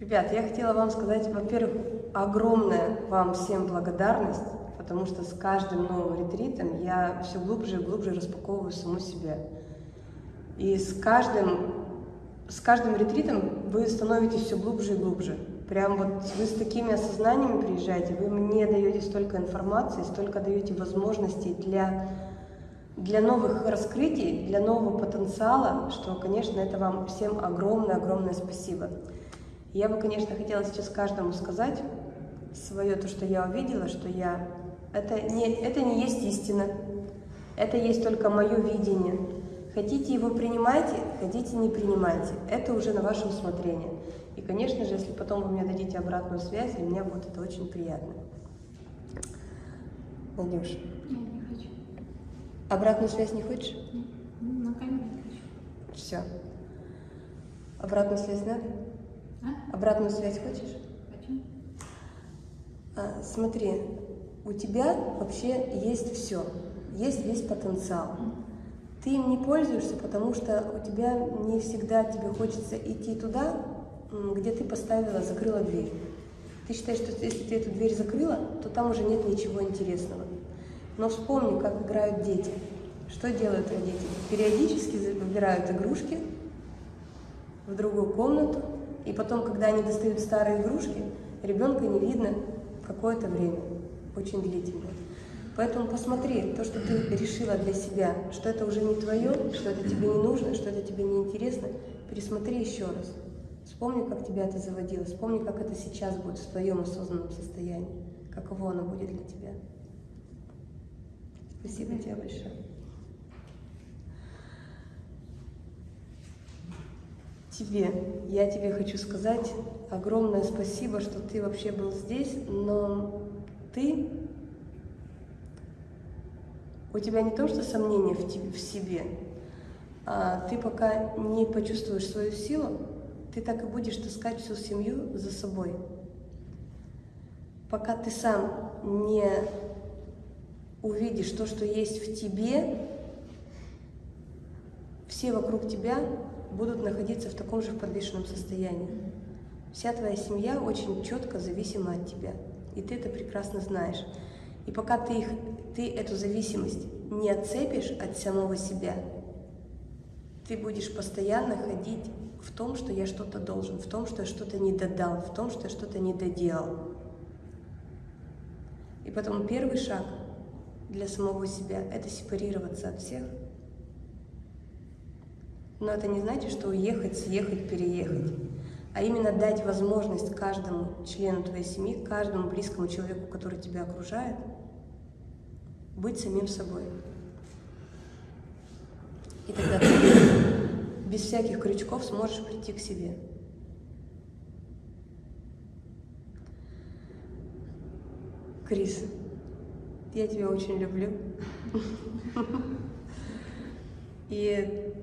Ребят, я хотела вам сказать, во-первых, огромная вам всем благодарность, потому что с каждым новым ретритом я все глубже и глубже распаковываю саму себя. И с каждым, с каждым ретритом вы становитесь все глубже и глубже. Прям вот вы с такими осознаниями приезжаете, вы мне даете столько информации, столько даете возможностей для, для новых раскрытий, для нового потенциала, что, конечно, это вам всем огромное-огромное спасибо. Я бы, конечно, хотела сейчас каждому сказать свое, то, что я увидела, что я... Это не, это не есть истина, это есть только мое видение. Хотите его принимайте, хотите не принимайте. Это уже на ваше усмотрение. И, конечно же, если потом вы мне дадите обратную связь, для меня будет это очень приятно. Надюш. Я не хочу. Обратную связь не хочешь? Ну, на камеру не хочу. Все. Обратную связь надо? А? Обратную связь хочешь? Хочу. А, смотри, у тебя вообще есть все, есть весь потенциал. Ты им не пользуешься, потому что у тебя не всегда тебе хочется идти туда, где ты поставила, закрыла дверь. Ты считаешь, что если ты эту дверь закрыла, то там уже нет ничего интересного. Но вспомни, как играют дети. Что делают родители? Периодически выбирают игрушки в другую комнату, и потом, когда они достают старые игрушки, ребенка не видно какое-то время, очень длительное. Поэтому посмотри, то, что ты решила для себя, что это уже не твое, что это тебе не нужно, что это тебе не интересно, пересмотри еще раз. Вспомни, как тебя это заводило, вспомни, как это сейчас будет в твоем осознанном состоянии, каково оно будет для тебя. Спасибо тебе большое. Тебе, я тебе хочу сказать огромное спасибо, что ты вообще был здесь, но ты, у тебя не то, что сомнения в, тебе, в себе, а ты пока не почувствуешь свою силу, ты так и будешь таскать всю семью за собой. Пока ты сам не увидишь то, что есть в тебе, все вокруг тебя будут находиться в таком же подвешенном состоянии. Вся твоя семья очень четко зависима от тебя, и ты это прекрасно знаешь. И пока ты, их, ты эту зависимость не отцепишь от самого себя, ты будешь постоянно ходить в том, что я что-то должен, в том, что я что-то не додал, в том, что я что-то не доделал. И потом первый шаг для самого себя – это сепарироваться от всех. Но это не значит, что уехать, съехать, переехать, а именно дать возможность каждому члену твоей семьи, каждому близкому человеку, который тебя окружает, быть самим собой. И тогда ты без всяких крючков сможешь прийти к себе. Крис, я тебя очень люблю. И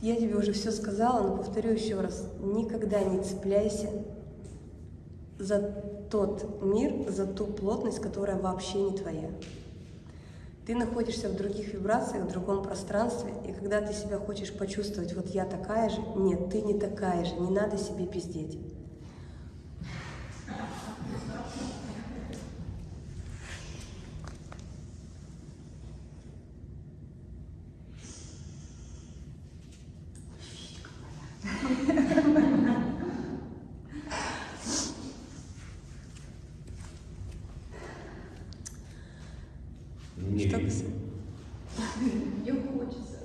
я тебе уже все сказала, но повторю еще раз. Никогда не цепляйся за тот мир, за ту плотность, которая вообще не твоя. Ты находишься в других вибрациях, в другом пространстве, и когда ты себя хочешь почувствовать, вот я такая же, нет, ты не такая же, не надо себе пиздеть. Не Что верю. Мне хочется.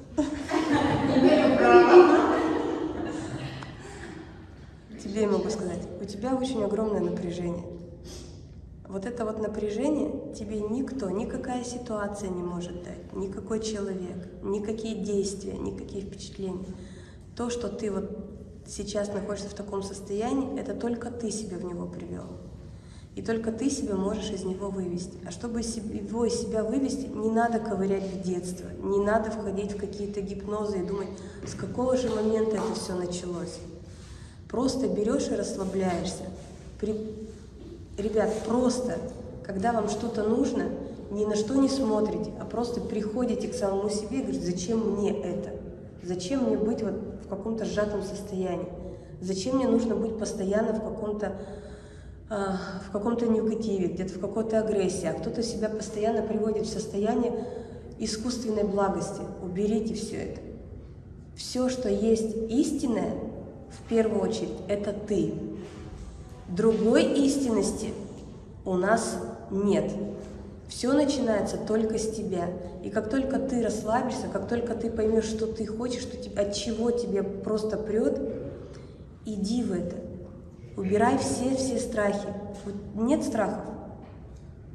Тебе я могу сказать, у тебя очень огромное напряжение. Вот это вот напряжение тебе никто, никакая ситуация не может дать, никакой человек, никакие действия, никакие впечатления. То, что ты вот сейчас находишься в таком состоянии, это только ты себя в него привел. И только ты себя можешь из него вывести. А чтобы его из себя вывести, не надо ковырять в детство, не надо входить в какие-то гипнозы и думать, с какого же момента это все началось. Просто берешь и расслабляешься. При- Ребят, просто, когда вам что-то нужно, ни на что не смотрите, а просто приходите к самому себе и говорите, зачем мне это? Зачем мне быть вот в каком-то сжатом состоянии? Зачем мне нужно быть постоянно в каком-то а, в каком-то негативе, где-то в какой-то агрессии, а кто-то себя постоянно приводит в состояние искусственной благости. Уберите все это. Все, что есть истинное, в первую очередь, это ты. Другой истинности у нас нет. Все начинается только с тебя. И как только ты расслабишься, как только ты поймешь, что ты хочешь, что от чего тебе просто прет, иди в это. Убирай все-все страхи. Нет страхов.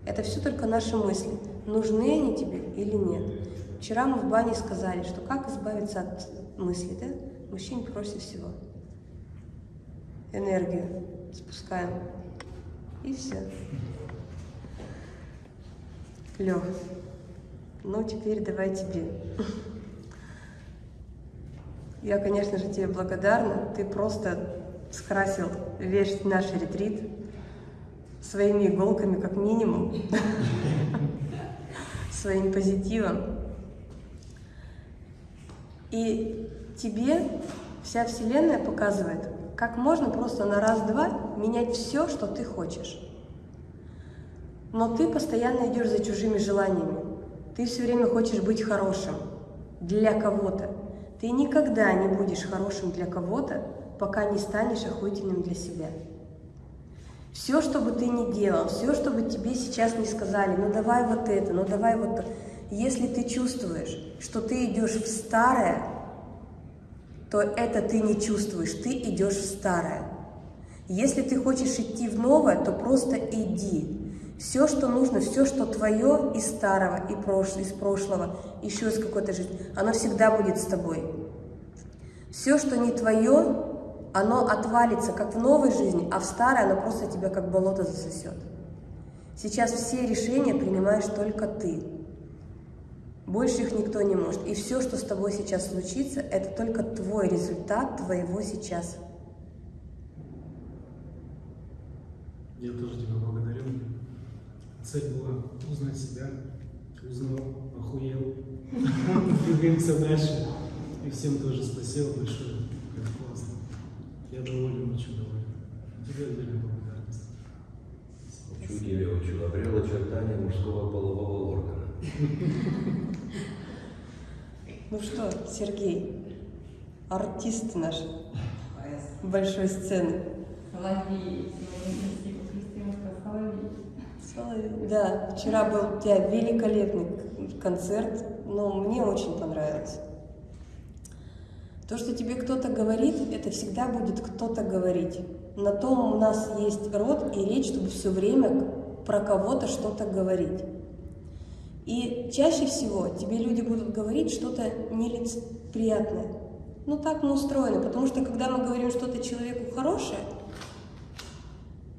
Это все только наши мысли. Нужны они тебе или нет. Вчера мы в бане сказали, что как избавиться от мыслей, да? Мужчине проще всего. Энергию спускаем. И все. Лех, ну теперь давай тебе. Я, конечно же, тебе благодарна. Ты просто скрасил весь наш ретрит своими иголками, как минимум, своим позитивом. И тебе вся Вселенная показывает, как можно просто на раз-два менять все, что ты хочешь. Но ты постоянно идешь за чужими желаниями. Ты все время хочешь быть хорошим для кого-то. Ты никогда не будешь хорошим для кого-то, пока не станешь охуительным для себя. Все, что бы ты ни делал, все, что бы тебе сейчас не сказали, ну давай вот это, ну давай вот это. Если ты чувствуешь, что ты идешь в старое, то это ты не чувствуешь, ты идешь в старое. Если ты хочешь идти в новое, то просто иди. Все, что нужно, все, что твое из старого, и прошлого, из прошлого, еще из какой-то жизни, оно всегда будет с тобой. Все, что не твое, оно отвалится как в новой жизни, а в старой оно просто тебя как болото засосет. Сейчас все решения принимаешь только ты. Больше их никто не может. И все, что с тобой сейчас случится, это только твой результат твоего сейчас. Я тоже тебя благодарю. Цель была узнать себя, узнал, охуел. Двигаемся дальше. И всем тоже спасибо большое. Это классно. Я доволен, очень доволен. Тебе отдельная благодарность. Тебя, учу. Обрел очертания мужского полового органа. Ну что, Сергей, артист наш большой сцены. Соловей. Соловей. Да, вчера был у тебя великолепный концерт, но мне очень понравилось. То, что тебе кто-то говорит, это всегда будет кто-то говорить. На том у нас есть род и речь, чтобы все время про кого-то что-то говорить. И чаще всего тебе люди будут говорить что-то нелицеприятное. Ну так мы устроены, потому что когда мы говорим что-то человеку хорошее,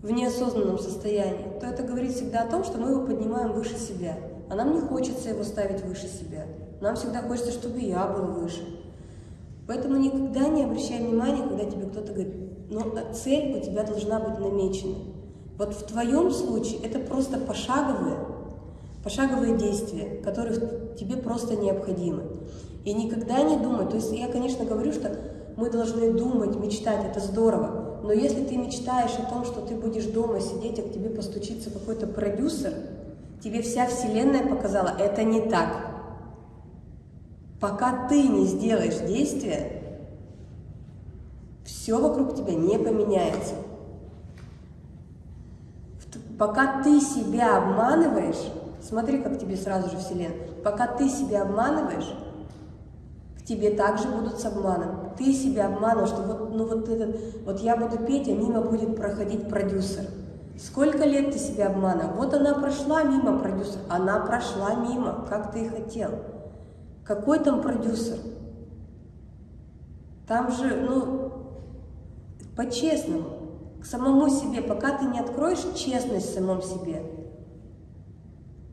в неосознанном состоянии, то это говорит всегда о том, что мы его поднимаем выше себя. А нам не хочется его ставить выше себя. Нам всегда хочется, чтобы я был выше. Поэтому никогда не обращай внимания, когда тебе кто-то говорит, но цель у тебя должна быть намечена. Вот в твоем случае это просто пошаговые, пошаговые действия, которые тебе просто необходимы. И никогда не думай, то есть я, конечно, говорю, что мы должны думать, мечтать, это здорово, но если ты мечтаешь о том, что ты будешь дома сидеть, а к тебе постучится какой-то продюсер, тебе вся вселенная показала, это не так. Пока ты не сделаешь действия, все вокруг тебя не поменяется. Пока ты себя обманываешь, смотри, как тебе сразу же Вселенная, пока ты себя обманываешь, к тебе также будут с обманом. Ты себя обманываешь, что вот, ну вот этот, вот я буду петь, а мимо будет проходить продюсер. Сколько лет ты себя обманывал? Вот она прошла мимо продюсер, она прошла мимо, как ты и хотел. Какой там продюсер? Там же, ну, по-честному, к самому себе, пока ты не откроешь честность в самом себе,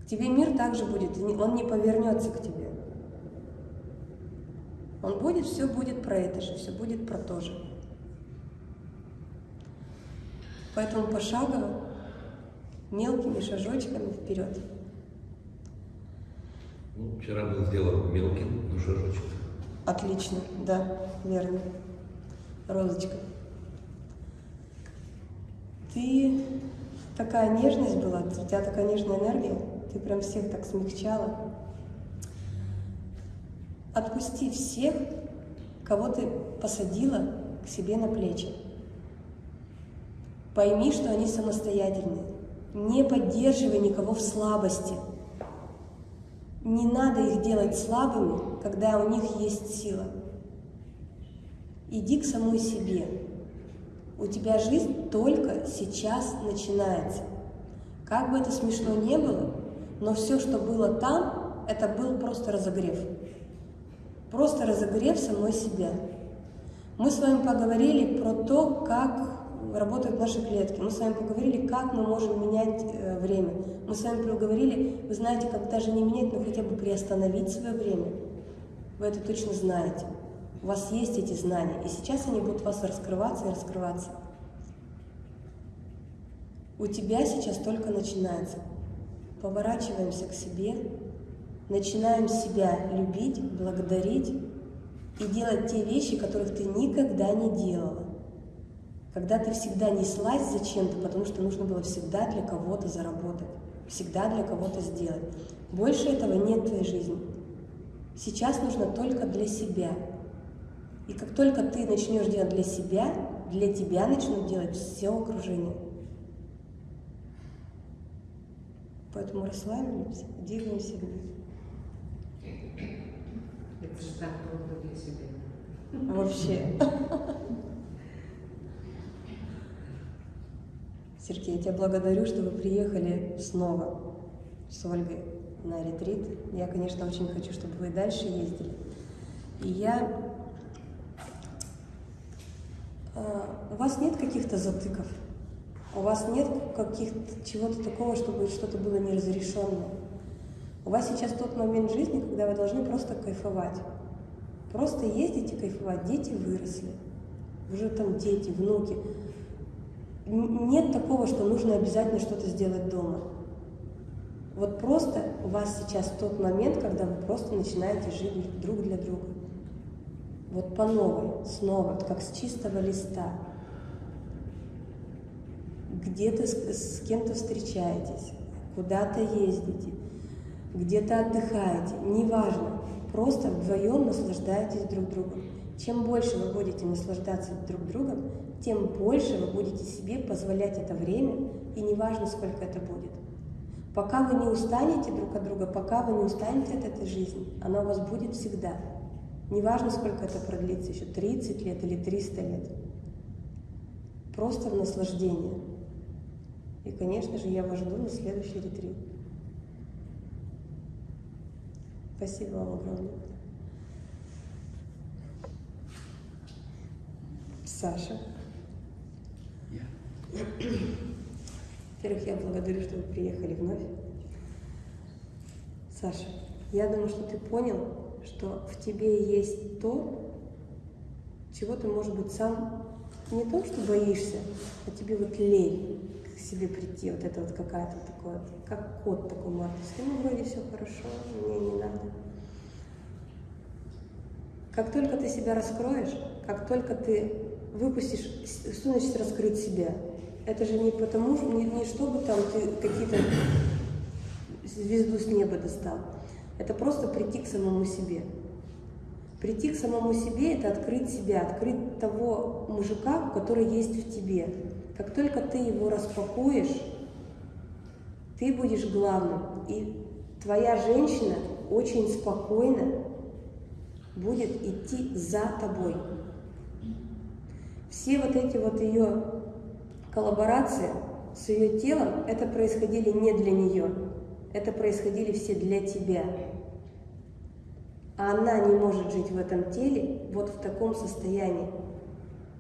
к тебе мир также будет, он не повернется к тебе. Он будет, все будет про это же, все будет про то же. Поэтому пошагово, мелкими шажочками вперед. Ну, вчера был сделан мелким, но шажочек. Отлично, да, верно. Розочка. Ты такая нежность была, у тебя такая нежная энергия, ты прям всех так смягчала. Отпусти всех, кого ты посадила к себе на плечи. Пойми, что они самостоятельные. Не поддерживай никого в слабости. Не надо их делать слабыми, когда у них есть сила. Иди к самой себе. У тебя жизнь только сейчас начинается. Как бы это смешно не было, но все, что было там, это был просто разогрев. Просто разогрев самой себя. Мы с вами поговорили про то, как работают наши клетки. Мы с вами поговорили, как мы можем менять э, время. Мы с вами поговорили, вы знаете, как даже не менять, но хотя бы приостановить свое время. Вы это точно знаете. У вас есть эти знания, и сейчас они будут у вас раскрываться и раскрываться. У тебя сейчас только начинается. Поворачиваемся к себе, начинаем себя любить, благодарить и делать те вещи, которых ты никогда не делала. Когда ты всегда неслась зачем-то, потому что нужно было всегда для кого-то заработать, всегда для кого-то сделать. Больше этого нет в твоей жизни. Сейчас нужно только для себя. И как только ты начнешь делать для себя, для тебя начнут делать все окружение. Поэтому расслабимся, двигаемся. Это же так трудно для себя. Вообще. Сергей, я тебя благодарю, что вы приехали снова с Ольгой на ретрит. Я, конечно, очень хочу, чтобы вы дальше ездили. И я... А, у вас нет каких-то затыков? У вас нет каких-то чего-то такого, чтобы что-то было неразрешенное? У вас сейчас тот момент жизни, когда вы должны просто кайфовать. Просто ездить и кайфовать. Дети выросли. Уже там дети, внуки. Нет такого, что нужно обязательно что-то сделать дома. Вот просто у вас сейчас тот момент, когда вы просто начинаете жить друг для друга. Вот по новой, снова, как с чистого листа. Где-то с, с кем-то встречаетесь, куда-то ездите, где-то отдыхаете, неважно. Просто вдвоем наслаждаетесь друг другом. Чем больше вы будете наслаждаться друг другом, тем больше вы будете себе позволять это время, и неважно, сколько это будет. Пока вы не устанете друг от друга, пока вы не устанете от этой жизни, она у вас будет всегда. Неважно, сколько это продлится, еще 30 лет или 300 лет. Просто в наслаждение. И, конечно же, я вас жду на следующий ретрит. Спасибо вам огромное. Саша. Во-первых, я благодарю, что вы приехали вновь. Саша, я думаю, что ты понял, что в тебе есть то, чего ты, может быть, сам не то, что боишься, а тебе вот лень к себе прийти, вот это вот какая-то такое, как кот такой мартовский, ну, вроде все хорошо, мне не надо. Как только ты себя раскроешь, как только ты выпустишь, что значит раскрыть себя? Это же не потому, не, не чтобы там ты какие-то звезду с неба достал. Это просто прийти к самому себе. Прийти к самому себе – это открыть себя, открыть того мужика, который есть в тебе. Как только ты его распакуешь, ты будешь главным. И твоя женщина очень спокойно будет идти за тобой. Все вот эти вот ее коллаборации с ее телом, это происходили не для нее, это происходили все для тебя. А она не может жить в этом теле вот в таком состоянии,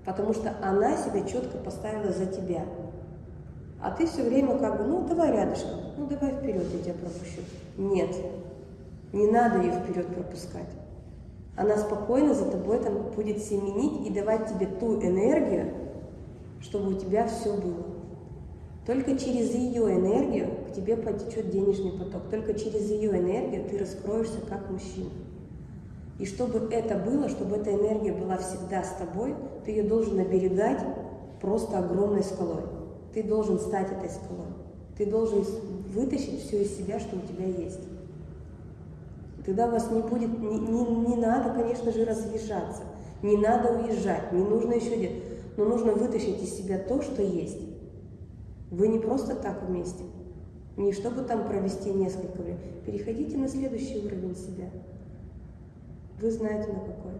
потому что она себя четко поставила за тебя. А ты все время как бы, ну давай рядышком, ну давай вперед, я тебя пропущу. Нет, не надо ее вперед пропускать. Она спокойно за тобой там будет семенить и давать тебе ту энергию, чтобы у тебя все было. Только через ее энергию к тебе потечет денежный поток. Только через ее энергию ты раскроешься как мужчина. И чтобы это было, чтобы эта энергия была всегда с тобой, ты ее должен оберегать просто огромной скалой. Ты должен стать этой скалой. Ты должен вытащить все из себя, что у тебя есть. Тогда у вас не будет, не, не, не надо, конечно же, разъезжаться, не надо уезжать, не нужно еще делать, но нужно вытащить из себя то, что есть. Вы не просто так вместе, не чтобы там провести несколько времени. Переходите на следующий уровень себя. Вы знаете на какой.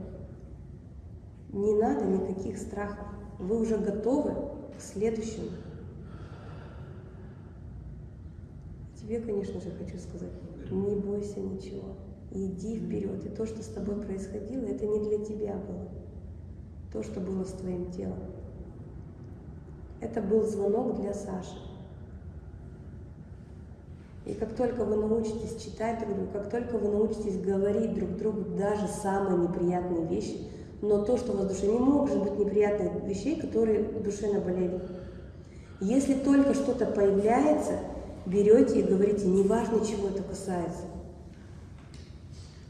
Не надо никаких страхов. Вы уже готовы к следующему. Тебе, конечно же, хочу сказать, не бойся ничего. Иди вперед. И то, что с тобой происходило, это не для тебя было. То, что было с твоим телом. Это был звонок для Саши. И как только вы научитесь читать друг друга, как только вы научитесь говорить друг другу даже самые неприятные вещи, но то, что у вас в душе, не может быть неприятных вещей, которые в душе наболели. Если только что-то появляется, берете и говорите, неважно, чего это касается.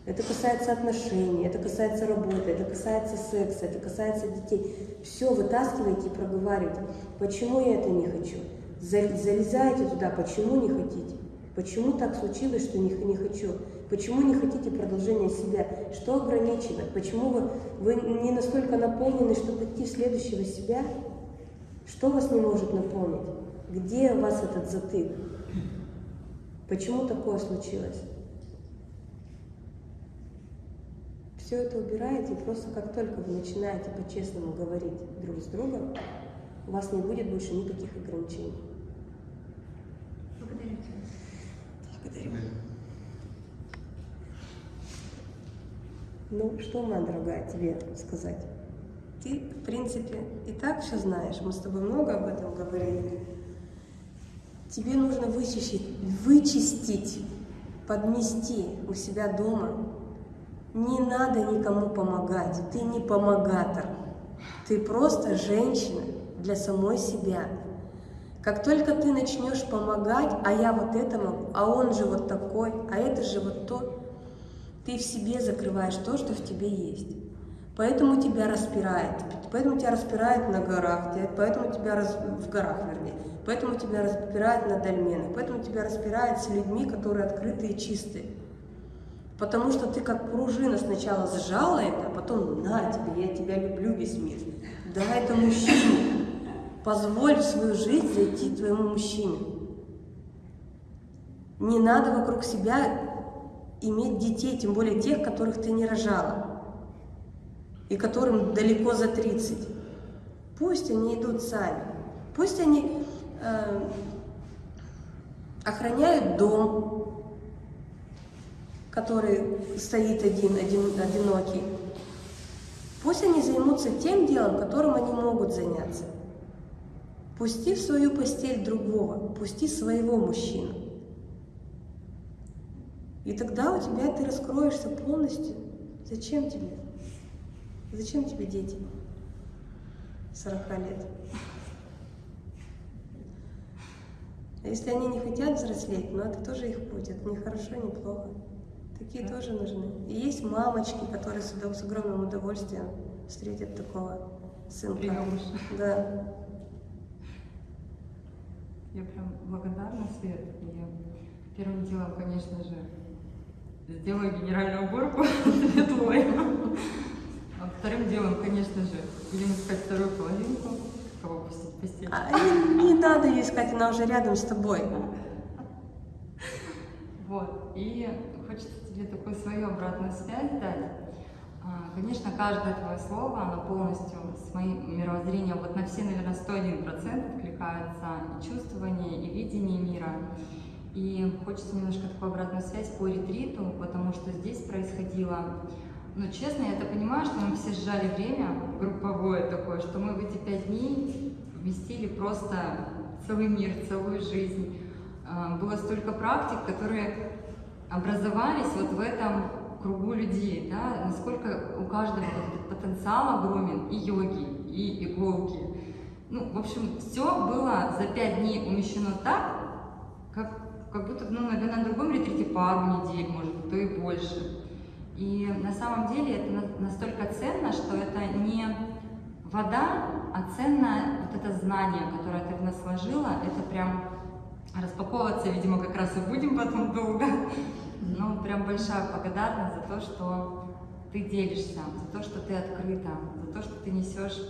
Это касается отношений, это касается работы, это касается секса, это касается детей. Все вытаскивайте и проговаривайте. Почему я это не хочу? Залезайте туда, почему не хотите? Почему так случилось, что не, не хочу? Почему не хотите продолжения себя? Что ограничивает? Почему вы, вы не настолько наполнены, чтобы идти в следующего себя? Что вас не может наполнить? Где у вас этот затык? Почему такое случилось? Все это убираете, и просто как только вы начинаете по-честному говорить друг с другом, у вас не будет больше никаких ограничений. Благодарю тебя. Благодарю. Ну, что, моя дорогая, тебе сказать? Ты, в принципе, и так все знаешь. Мы с тобой много об этом говорили. Тебе нужно вычистить, вычистить, подмести у себя дома. Не надо никому помогать. Ты не помогатор. Ты просто женщина для самой себя. Как только ты начнешь помогать, а я вот это могу, а он же вот такой, а это же вот то, ты в себе закрываешь то, что в тебе есть. Поэтому тебя распирает, поэтому тебя распирает на горах, поэтому тебя раз... в горах, вернее, поэтому тебя распирает на дольменах, поэтому тебя распирает с людьми, которые открытые и чистые. Потому что ты как пружина сначала сжала это, а потом на тебе, я тебя люблю весь мир. Дай это мужчине. Позволь свою жизнь зайти твоему мужчине. Не надо вокруг себя иметь детей, тем более тех, которых ты не рожала, и которым далеко за 30. Пусть они идут сами, пусть они э, охраняют дом, который стоит один, один, одинокий. Пусть они займутся тем делом, которым они могут заняться. Пусти в свою постель другого, пусти своего мужчину. И тогда у тебя ты раскроешься полностью. Зачем тебе? Зачем тебе дети? 40 лет. А если они не хотят взрослеть, ну это тоже их путь, это не хорошо, не плохо. Такие тоже нужны. И есть мамочки, которые с, с огромным удовольствием встретят такого сынка. Приемыша. Да. Я прям благодарна, Свет. И первым делом, конечно же, сделаю генеральную уборку светлой. А вторым делом, конечно же, будем искать вторую половинку, кого пустить постель. А не, не надо ее искать, она уже рядом с тобой. Вот. И хочется тебе такую свою обратную связь дать. А, Конечно, каждое твое слово, оно полностью с моим мировоззрением вот на все, наверное, 101% откликается и чувствование, и видение мира. И хочется немножко такую обратную связь по ретриту, потому что здесь происходило, ну, честно, я это понимаю, что мы все сжали время групповое такое, что мы в эти пять дней вместили просто целый мир, целую жизнь. А, Было столько практик, которые образовались вот в этом кругу людей, да, насколько у каждого потенциал огромен, и йоги, и иголки. Ну, в общем, все было за пять дней умещено так, как, как будто, ну, наверное, на другом ретрите пару недель, может быть, то и больше. И на самом деле это на- настолько ценно, что это не вода, а ценно вот это знание, которое ты в нас изложила, это прям распаковываться, видимо, как раз и будем потом долго. Но прям большая благодарность за то, что ты делишься, за то, что ты открыта, за то, что ты несешь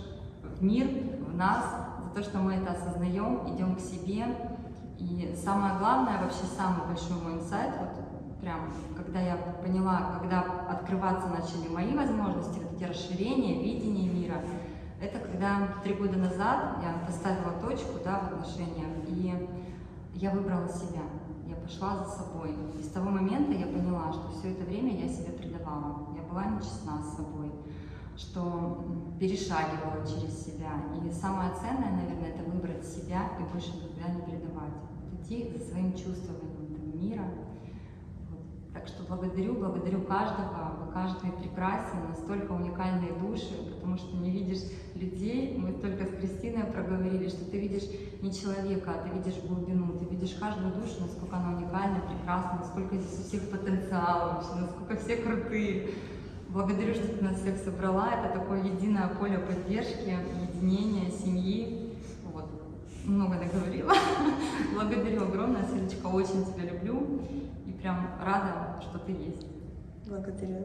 в мир, в нас, за то, что мы это осознаем, идем к себе. И самое главное, вообще самый большой мой инсайт, вот прям, когда я поняла, когда открываться начали мои возможности, вот эти расширения, видение мира, это когда три года назад я поставила точку да, в отношениях, и я выбрала себя, я пошла за собой. И с того момента я поняла, что все это время я себя предавала, я была нечестна с собой, что перешагивала через себя. И самое ценное, наверное, это выбрать себя и больше никогда не предавать. Идти за своим чувствованием мира. Так что благодарю, благодарю каждого, вы каждый прекрасен, настолько уникальные души, потому что не видишь людей, мы только с Кристиной проговорили, что ты видишь не человека, а ты видишь глубину, ты видишь каждую душу, насколько она уникальна, прекрасна, насколько здесь у всех потенциал вообще, насколько все крутые. Благодарю, что ты нас всех собрала. Это такое единое поле поддержки, единения, семьи. Вот. Много наговорила. Благодарю огромное, Светочка, очень тебя люблю. Прям рада, что ты есть. Благодарю.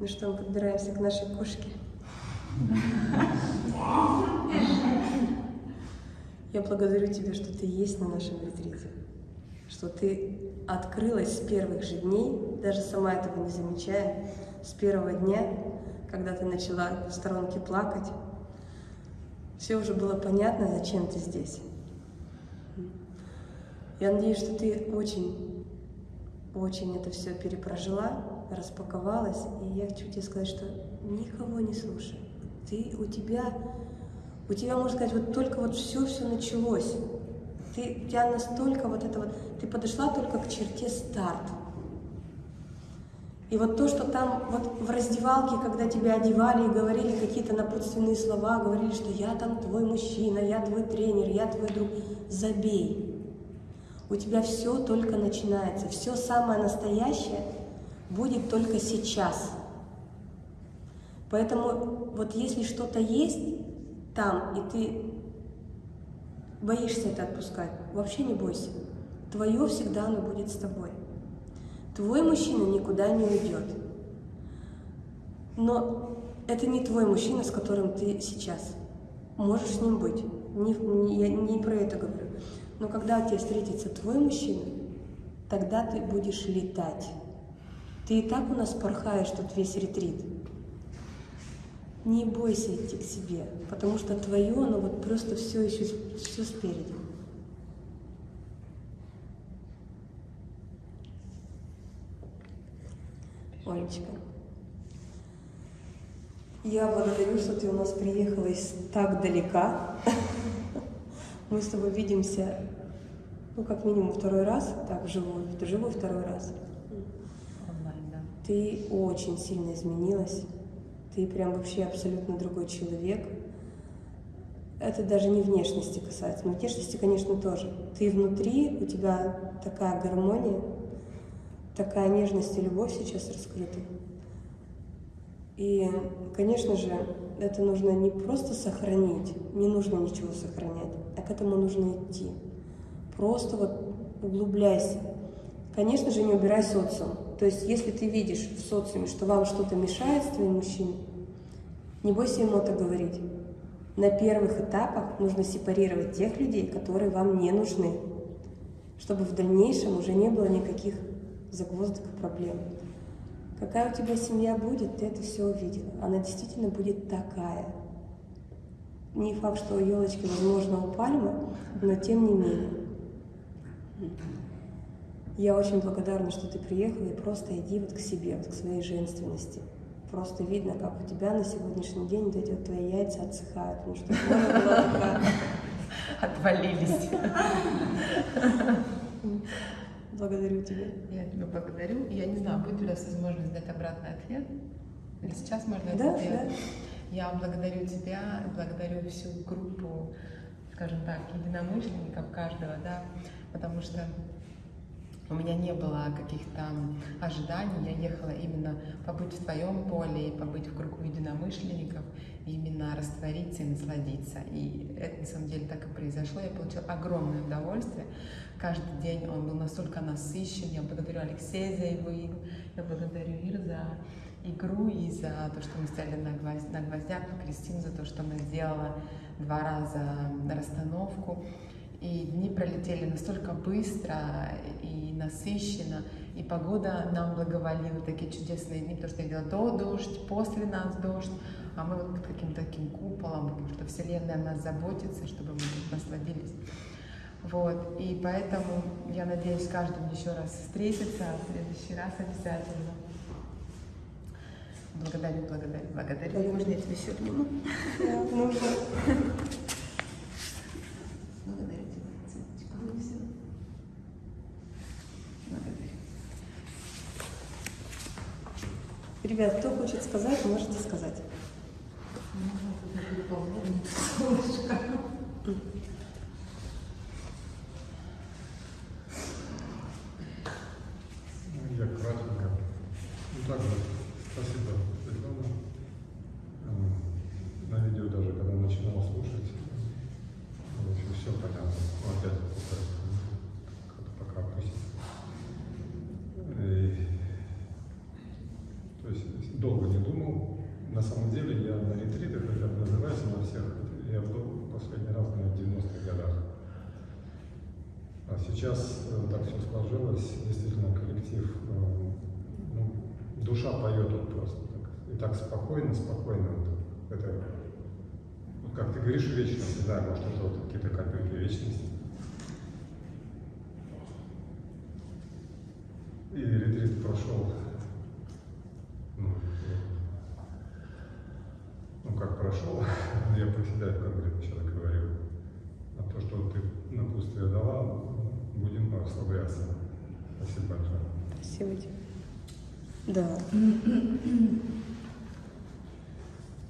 Ну что, мы подбираемся к нашей кошке. Я благодарю тебя, что ты есть на нашем ретрите, что ты открылась с первых же дней, даже сама этого не замечая, с первого дня, когда ты начала в сторонке плакать. Все уже было понятно, зачем ты здесь. Я надеюсь, что ты очень, очень это все перепрожила, распаковалась, и я хочу тебе сказать, что никого не слушай. Ты, у тебя, у тебя, можно сказать, вот только вот все-все началось. Ты, у тебя настолько вот это вот, ты подошла только к черте старт. И вот то, что там вот в раздевалке, когда тебя одевали и говорили какие-то напутственные слова, говорили, что я там твой мужчина, я твой тренер, я твой друг, забей. У тебя все только начинается, все самое настоящее будет только сейчас. Поэтому вот если что-то есть там, и ты боишься это отпускать, вообще не бойся. Твое всегда оно будет с тобой. Твой мужчина никуда не уйдет. Но это не твой мужчина, с которым ты сейчас. Можешь с ним быть. Не, не, я не про это говорю. Но когда тебе встретится твой мужчина, тогда ты будешь летать. Ты и так у нас порхаешь тут весь ретрит. Не бойся идти к себе, потому что твое, оно вот просто все еще все спереди. Олечка, я благодарю, что ты у нас приехала из так далека. Мы с тобой видимся, ну, как минимум второй раз, так, вживую, вживую второй раз. Онлайн, да. Ты очень сильно изменилась. Ты прям вообще абсолютно другой человек. Это даже не внешности касается, но внешности, конечно, тоже. Ты внутри, у тебя такая гармония, такая нежность и любовь сейчас раскрыты. И, конечно же, это нужно не просто сохранить, не нужно ничего сохранять, а к этому нужно идти. Просто вот углубляйся. Конечно же, не убирай социум. То есть, если ты видишь в социуме, что вам что-то мешает с твоим мужчиной, не бойся ему это говорить. На первых этапах нужно сепарировать тех людей, которые вам не нужны, чтобы в дальнейшем уже не было никаких загвоздок и проблем. Какая у тебя семья будет, ты это все увидела. Она действительно будет такая. Не факт, что елочки, возможно, у пальмы, но тем не менее. Я очень благодарна, что ты приехала, и просто иди вот к себе, вот к своей женственности. Просто видно, как у тебя на сегодняшний день вот эти вот твои яйца отсыхают, потому что. Отвалились. Благодарю тебя. Я тебя благодарю. Я не знаю, будет ли у нас возможность дать обратный ответ. Или сейчас можно это Да, сделать? да. Я благодарю тебя, благодарю всю группу, скажем так, единомышленников каждого, да, потому что у меня не было каких-то ожиданий, я ехала именно побыть в твоем поле и побыть в кругу единомышленников. именно раствориться и насладиться. И это на самом деле так и произошло. Я получила огромное удовольствие. Каждый день он был настолько насыщен. Я благодарю Алексея за его игру, я благодарю Ир за игру и за то, что мы стояли на, гвоздь, на гвоздях, и за то, что она сделала два раза расстановку. И дни пролетели настолько быстро и насыщенно, и погода нам благоволила, такие чудесные дни, потому что я видела до дождь, после нас дождь, а мы вот под каким-то таким куполом, потому что Вселенная о нас заботится, чтобы мы тут насладились. Вот, и поэтому я надеюсь, каждому еще раз встретиться, а в следующий раз обязательно. Благодарю, благодарю, благодарю. Можно я тебя еще обниму? Да, нужно. Благодарю тебя, Цветочка. Ну, всё. Благодарю. Ребят, кто хочет сказать, можете сказать. Можно тут переполнение солнышко. Ну, Я кратенько. Ну так вот, спасибо, Светлана. Эм, На видео даже, когда начинал слушать, в общем, все понятно. Ну, Опять повторюсь, как-то пока пусть. И, То есть долго не думал. На самом деле я на ретритах, как это называется, на всех, я был последний раз, наверное, в 90-х годах. А сейчас э, так все сложилось, действительно коллектив, э, ну, душа поет вот просто так. И так спокойно, спокойно. Вот, это, как говоришь, вечность, да, может это вот какие-то капельки вечности. И ретрит прошел, ну, ну как прошел, я про себя конкретно человек говорю. А то, что ты напутствие дала, будем расслабляться. Спасибо большое. Спасибо тебе. Да.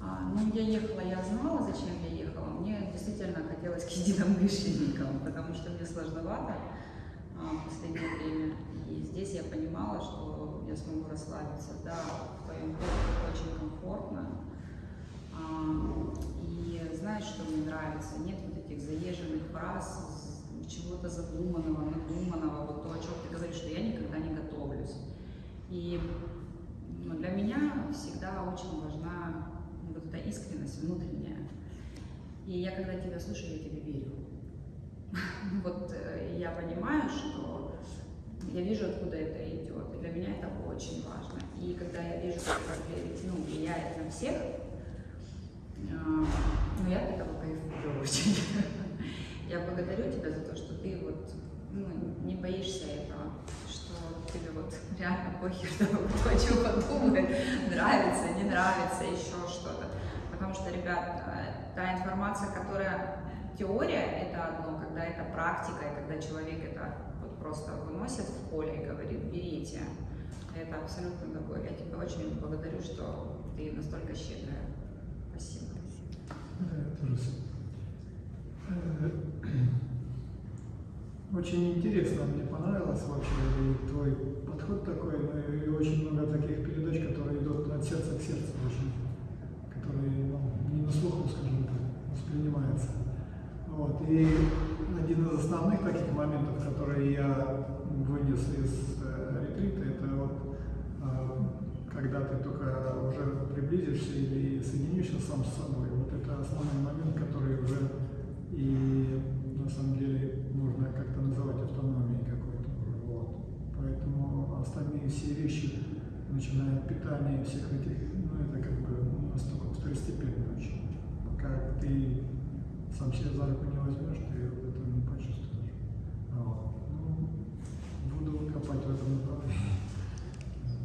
А, ну, я ехала, я знала, зачем действительно хотелось к единомышленникам, потому что мне сложновато а, в последнее время. И здесь я понимала, что я смогу расслабиться. Да, в твоем доме очень комфортно. А, и знаешь, что мне нравится? Нет вот этих заезженных фраз, чего-то задуманного, надуманного, вот то, о чем ты говоришь, что я никогда не готовлюсь. И ну, для меня всегда очень важна вот эта искренность внутренняя. И я, когда тебя слушаю, я тебе верю. Вот э, я понимаю, что я вижу, откуда это идет. И для меня это очень важно. И когда я вижу, как ну, влияет на всех, а, ну, я от этого кайфую очень. Я благодарю тебя за то, что ты вот ну, не боишься этого, что тебе вот реально похер, что кто о чем подумает, нравится, не нравится, еще что-то. Потому что, ребят, э, та информация, которая теория, это одно, когда это практика, и когда человек это вот просто выносит в поле и говорит, берите. Это абсолютно другое. Я тебя очень благодарю, что ты настолько щедрая. Спасибо. С- Э, Очень интересно, мне понравилось вообще твой подход такой, ну и очень много таких передач, которые идут от сердца к сердцу, очень, которые ну, не на слуху, воспринимается. Вот. И один из основных таких моментов, которые я вынес из э, ретрита, это вот э, когда ты только уже приблизишься или соединишься сам с собой. Вот это основной момент, который уже и на самом деле можно как-то называть автономией какой-то. Вот. Поэтому остальные все вещи, начиная от питания всех этих, ну это как бы настолько второстепенно очень. Пока ты сам себя за руку не возьмешь, ты этого не почувствуешь. Вот. Ну, буду копать в этом направлении.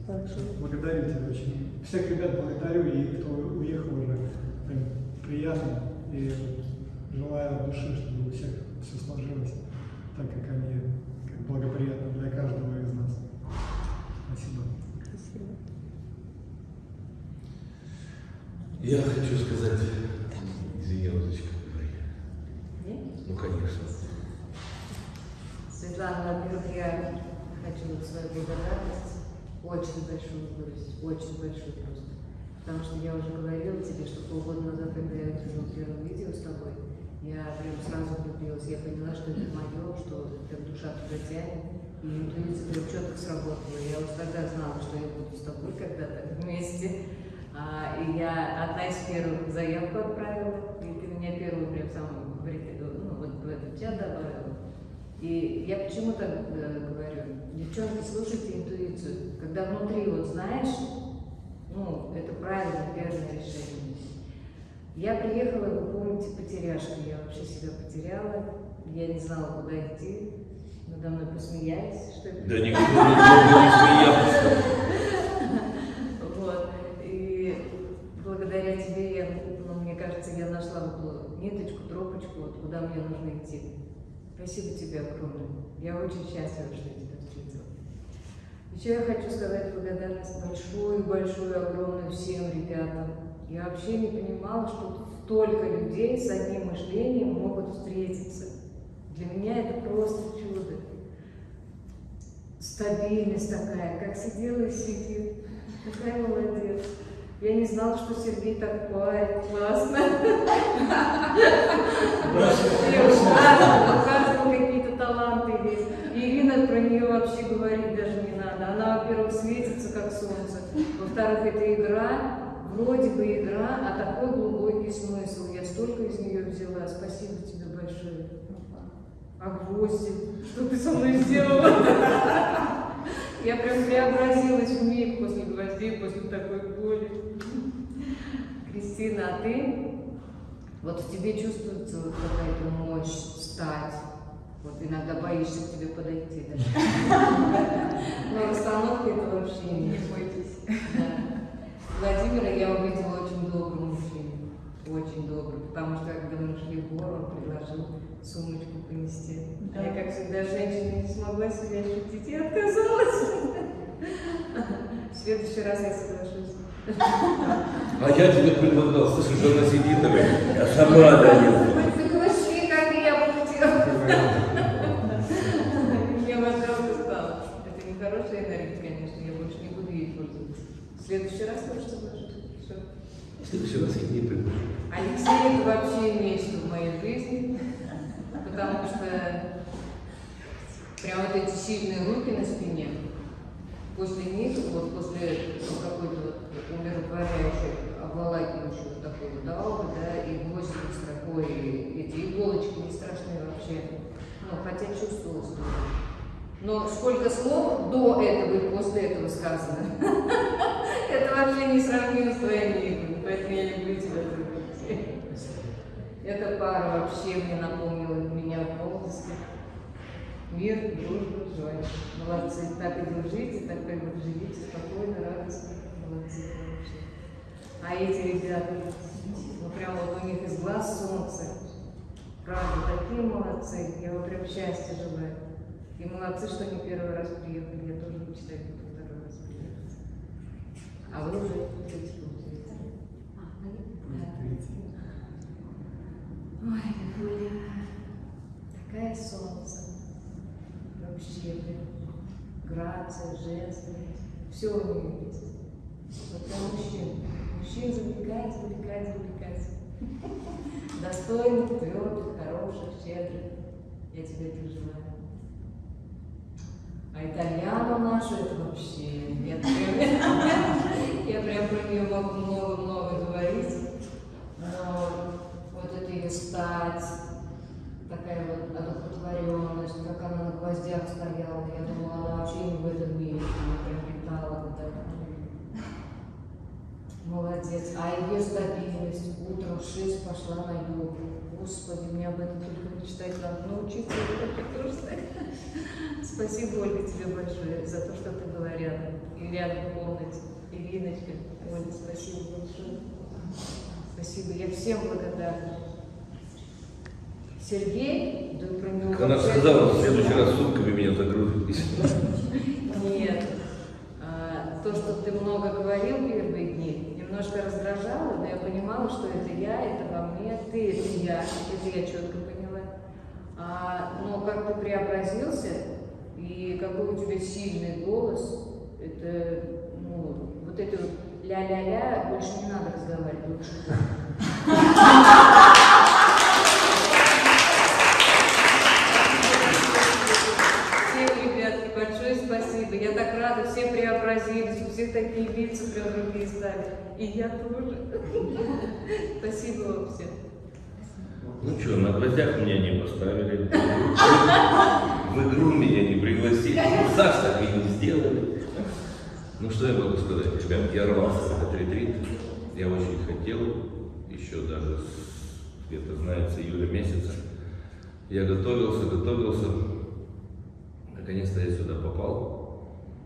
Хорошо. Благодарю тебя очень. Всех ребят благодарю, и кто уехал уже, прям приятно. И желаю от души, чтобы у всех все сложилось так, как они, как благоприятно для каждого из нас. Спасибо. Спасибо. Я хочу сказать, извини, Розочка, говори. Ну, конечно. Светлана, во-первых, я хочу свою благодарность очень большую выразить, очень большую просто. Потому что я уже говорила тебе, что полгода назад, когда я увидела первое видео с тобой, я прям сразу влюбилась. Я поняла, что это мое, что прям душа туда тянет. И интуиция прям четко сработала. Я уже тогда знала, что я буду с тобой когда-то вместе. А, и я одна из первых заявку отправила, и ты меня первую прям рит- ну, вот в этот чат добавила. И я почему так э, говорю? Девчонки, слушайте интуицию. Когда внутри вот знаешь, ну, это правильно, верное решение. Я приехала, вы помните, потеряшка. Я вообще себя потеряла. Я не знала, куда идти. Надо мной посмеялись, что это Да никто не смеялся. вот. И благодаря тебе, я, ну, мне кажется, я нашла вот ту тропочку, вот куда мне нужно идти. Спасибо тебе огромное. Я очень счастлива, что я тебя встретила. Еще я хочу сказать благодарность большую-большую, огромную всем ребятам. Я вообще не понимала, что столько людей с одним мышлением могут встретиться. Для меня это просто чудо. Стабильность такая, как сидела и сидит. Какая молодец. Я не знала, что Сергей так парит, классно. Каждого какие-то таланты есть. Ирина про нее вообще говорить даже не надо. Она, во-первых, светится как солнце. Во-вторых, это игра, вроде бы игра, а такой глубокий смысл. Я столько из нее взяла. Спасибо тебе большое. А гвозди? Что ты со мной сделала? Я прям преобразилась в миг после гвоздей, после такой боли. Кристина, а ты? Вот в тебе чувствуется вот какая-то мощь встать. Вот иногда боишься к тебе подойти даже. Но расстановка это вообще не бойтесь. Владимира я увидела очень добрый мужчину. Очень добрый. Потому что когда мы шли в гору, он предложил сумочку принести. А я, как всегда, женщина не смогла себя ощутить и отказалась. В следующий раз я соглашусь. А я тебе предлагал, слушай, что она сидит такая, я сама даю. Соглаши, как я хотела. Мне вас жалко стало. Это не хорошая энергия, конечно, я больше не буду ей пользоваться. В следующий раз тоже соглашусь. Всё. В следующий раз я не. Алексей это вообще нечто в моей жизни, потому что прям вот эти сильные руки на спине, после них, вот после какой-то вот обволакивающей вот такой вот ауры, да, и гвозди под строкой, и эти иголочки не страшные вообще, ну, хотя чувствовалось тоже. Но сколько слов до этого и после этого сказано, это вообще не сравнимо с твоими играми, поэтому я люблю тебя. Эта пара вообще мне напомнила меня молодости. Мир, дружба, joy. Молодцы. Так и дружите, так и живите спокойно, радостно. А эти ребята, ну прям вот у них из глаз солнце. Правда, такие молодцы. Я вам прям счастья желаю. И молодцы, что не первый раз приехали. Я тоже мечтаю буду второй раз приехать. А вы уже третий получается. Ой, Лилуля, такая солнце. Вообще, прям грация, женственность. Все у нее. Вот прям мужчин. Мужчин завлекает, завлекает, завлекает. Достойных, твердых, хороших, щедрых. Я тебе этого желаю. А итальяну нашу это вообще, прям, я прям про нее могу много-много говорить. Но вот это ее стать, такая вот одухотворенность, как она на гвоздях стояла, я думала, она вообще не в этом мире, она прям летала вот так. Молодец. А ее стабильность, утром в 6 пошла на йогу. Господи, мне об этом только мечтать надо научиться. Спасибо, Ольга, тебе большое за то, что ты была рядом. И рядом в комнате. Ириночка, Ольга, спасибо большое. Спасибо, я всем благодарна. Сергей, да про него... Она сказала, в следующий раз сумками меня загрузит. Нет. А, то, что ты много говорил дни, немножко раздражало, но я понимала, что это я, это во мне, ты это я, это я четко поняла. А, но как ты преобразился, и какой у тебя сильный голос, это, ну, вот эти вот ля-ля-ля, больше не надо разговаривать, лучше. Спасибо. Я так рада, все преобразились, у всех такие лица прям другие стали. И я тоже. Спасибо вам всем. Ну что, на гвоздях меня не поставили. В игру меня не пригласили. Саш так и не сделали. Ну что я могу сказать, ребят, я рвался в этот ретрит. Я очень хотел, еще даже где-то, знает, с июля месяца. Я готовился, готовился. Наконец-то я сюда попал.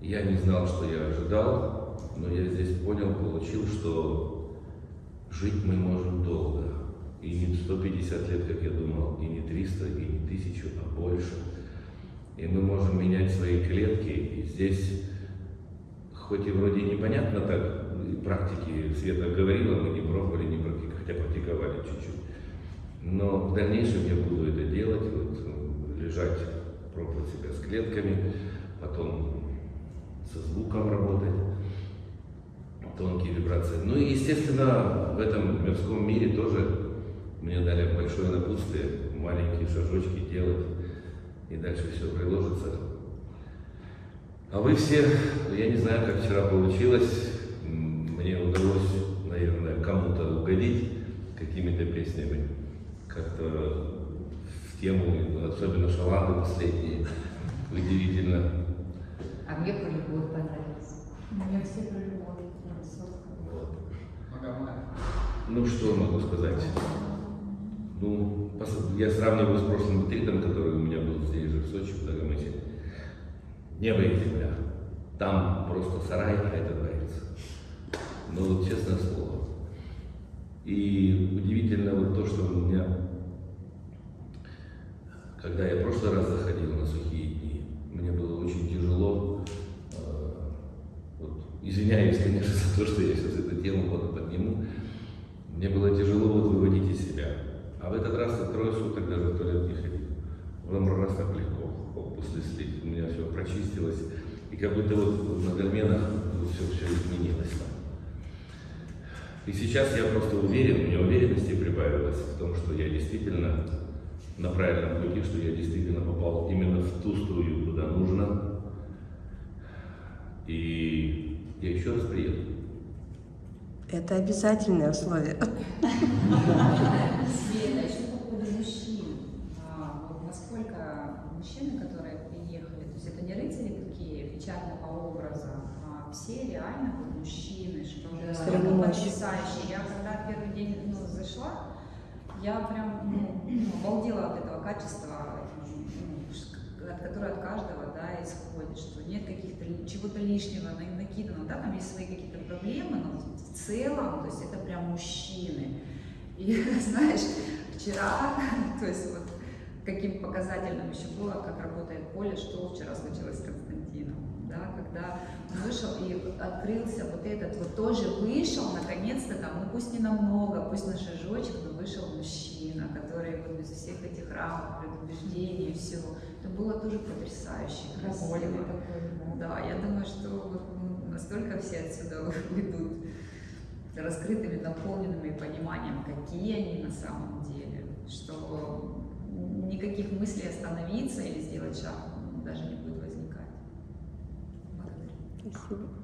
Я не знал, что я ожидал, но я здесь понял, получил, что жить мы можем долго. И не 150 лет, как я думал, и не 300, и не 1000, а больше. И мы можем менять свои клетки. И здесь, хоть и вроде непонятно так, практики Света говорила, мы не пробовали, не практиковали, хотя практиковали чуть-чуть. Но в дальнейшем я буду это делать, вот, э, лежать, пробовать себя с клетками, потом со звуком работать тонкие вибрации. Ну и, естественно, в этом мирском мире тоже мне дали большое напутствие, маленькие шажочки делать, и дальше все приложится. А вы все, я не знаю, как вчера получилось, мне удалось, наверное, кому-то угодить какими-то песнями, как-то в тему, особенно шаланды последние, удивительно. А мне про любовь понравилось. Мне все про любовь. Вот. Ну, что могу сказать? Ну, я сравниваю с прошлым ретритом, который у меня был здесь же, в Сочи, в Дагомысе. Небо и земля. Там просто сарай, а это дворец. Ну, вот честное слово. И удивительно вот то, что у меня, когда я в прошлый раз заходил на сухие дни, мне было очень тяжело извиняюсь, конечно, за то, что я сейчас эту тему вот подниму. Мне было тяжело вот выводить из себя. А в этот раз я трое суток даже в туалет не ходил. Вам раз так легко, хоп, после слив. У меня все прочистилось. И как будто вот на гальменах все, все изменилось там. И сейчас я просто уверен, у меня уверенности прибавилось в том, что я действительно на правильном пути, что я действительно попал именно в ту струю, куда нужно. И я еще раз приеду. Это обязательное условие. Света, еще по поводу мужчин. А, насколько мужчины, которые приехали, то есть это не рыцари такие печатного образа, а все реально мужчины, что Да. потрясающие. Я когда первый день ну, зашла, я прям ну, ну, обалдела от этого качества, от которое от каждого да, исходит, что нет каких-то чего-то лишнего на- накидано, да, там есть свои какие-то проблемы, но в целом, то есть это прям мужчины. И знаешь, вчера, то есть вот каким показательным еще было, как работает поле, что вчера случилось с Константином, да, когда вышел и открылся вот этот, вот тоже вышел, наконец-то там, ну пусть не намного, пусть на шажочек, но вышел мужчина, который вот без всех этих рамок, предубеждений всего. Это было тоже потрясающе, красиво. Да, я думаю, что вот, ну, настолько все отсюда уйдут раскрытыми, наполненными пониманием, какие они на самом деле, что никаких мыслей остановиться или сделать шаг даже не будет возникать. Благодарю. Спасибо.